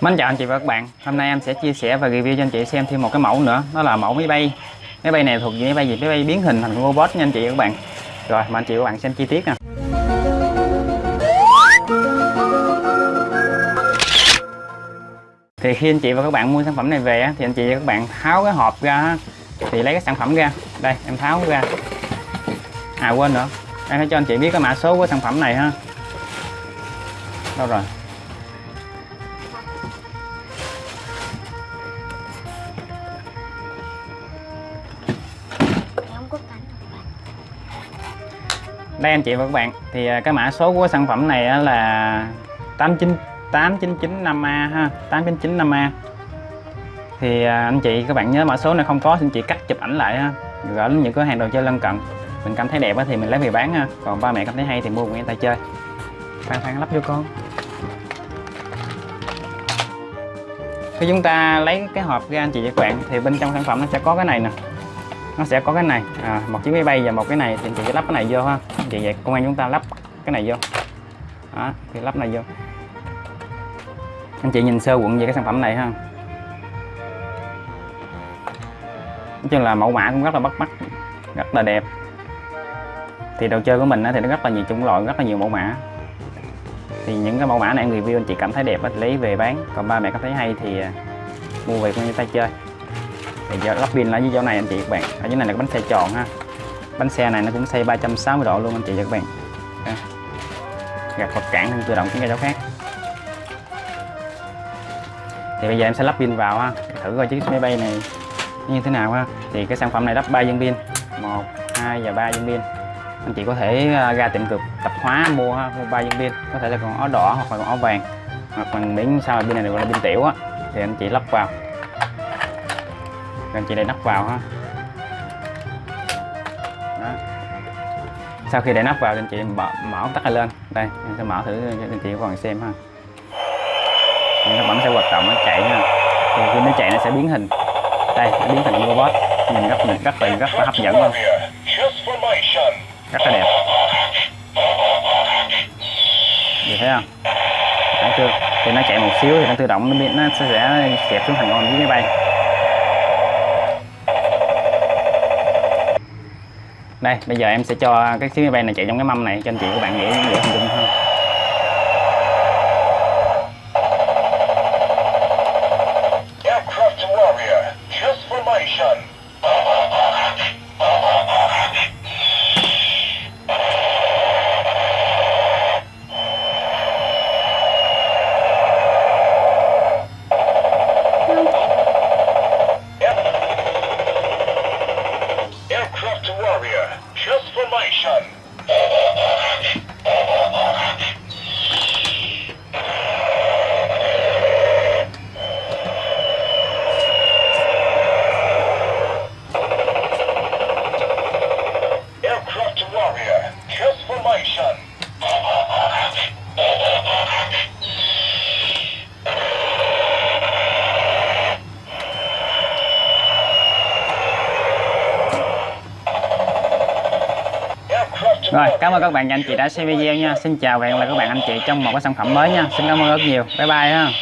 Mến chào anh chị và các bạn. Hôm nay em sẽ chia sẻ và review cho anh chị xem thêm một cái mẫu nữa. Đó là mẫu máy bay. Máy bay này thuộc về máy bay gì? Máy bay biến hình thành robot nha anh chị và các bạn. Rồi mà anh chị và các bạn xem chi tiết nè. Thì khi anh chị và các bạn mua sản phẩm này về Thì anh chị và các bạn tháo cái hộp ra Thì lấy cái sản phẩm ra. Đây, em tháo ra. À quên nữa. Em phải cho anh chị biết cái mã số của sản phẩm này ha. Đâu rồi? Đây anh chị và các bạn. Thì à, cái mã số của sản phẩm này là 89 8995A ha 8995A thì à, anh chị, các bạn nhớ mã số này không có thì anh chị cắt chụp ảnh lại ha. Gửi đến những cửa hàng đồ chơi lân cận. Mình cảm thấy đẹp thì mình lấy về bán ha. Còn ba mẹ cảm thấy hay thì mua của người ta chơi. Khoan khoan, lắp vô con. Khi chúng ta lấy cái hộp ra, anh chị và các bạn, thì bên trong sản phẩm nó sẽ có cái này nè nó sẽ có cái này. À, một chiếc máy bay và một cái này. Thì anh chị sẽ lắp cái này vô ha. Vậy chị vậy công an chúng ta lắp cái này vô. Đó thì lắp này vô. Anh chị nhìn sơ quận về cái sản phẩm này ha. Nói chung là mẫu mã cũng rất là bắt mắt rất là đẹp. Thì đồ chơi của mình thì nó rất là nhiều chủng loại rất là nhiều mẫu mã. Thì những cái mẫu mã này người review anh chị cảm thấy đẹp thì lấy về bán. Còn ba mẹ cảm thấy hay thì à, mua về con tay chơi thì giờ lắp pin là dưới chỗ này anh chị các bạn. Ở dưới này là cái bánh xe tròn ha. Bánh xe này nó cũng xoay 360 độ luôn anh chị và các bạn. Đây. gạt vật cản thân tự động chuyển ra chỗ khác. Thì bây giờ em sẽ lắp pin vào ha. Thử coi chiếc máy bay này như thế nào ha. Thì cái sản phẩm này lắp 3 viên pin. 1 2 và 3 viên pin. Anh chị có thể à, ra tiệm cực tập hóa mua ha, mua 3 viên pin. Có thể là còn ó đỏ hoặc là còn ó vàng. Hoặc là miếng sao pin này được gọi là pin tiểu á. Thì anh chị lắp vào anh chị để nắp vào ha. Đó. sau khi để nắp vào thì anh chị mở, mở ống tắc này lên. Đây em sẽ mở thử cho anh chị các bạn xem ha. Thì nó vẫn sẽ hoạt động nó chạy ha. Thì khi nó chạy nó sẽ biến hình. Đây nó biến thành robot. Nhìn rất rất là rất là hấp dẫn luôn. Rất là đẹp. Gì thấy không? Thấy chưa? Thì nó chạy một xíu thì nó tự động nó biến nó sẽ kẹp xuống thành con với máy bay. Đây bây giờ em sẽ cho cái chiếc máy bay này chạy trong cái mâm này cho anh chị các bạn dễ dễ hình dung hơn. Warrior, Aircraft rồi cảm ơn các bạn và anh chị đã xem video nha. Xin chào và hẹn gặp lại các bạn anh chị trong một cái sản phẩm mới nha. Xin cảm ơn rất nhiều. Bye bye ha